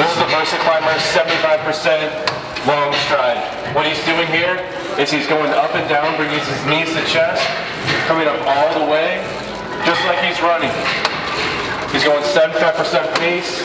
This is the Versa Climber 75% long stride. What he's doing here is he's going up and down, bringing his knees to chest, coming up all the way, just like he's running. He's going 75% pace,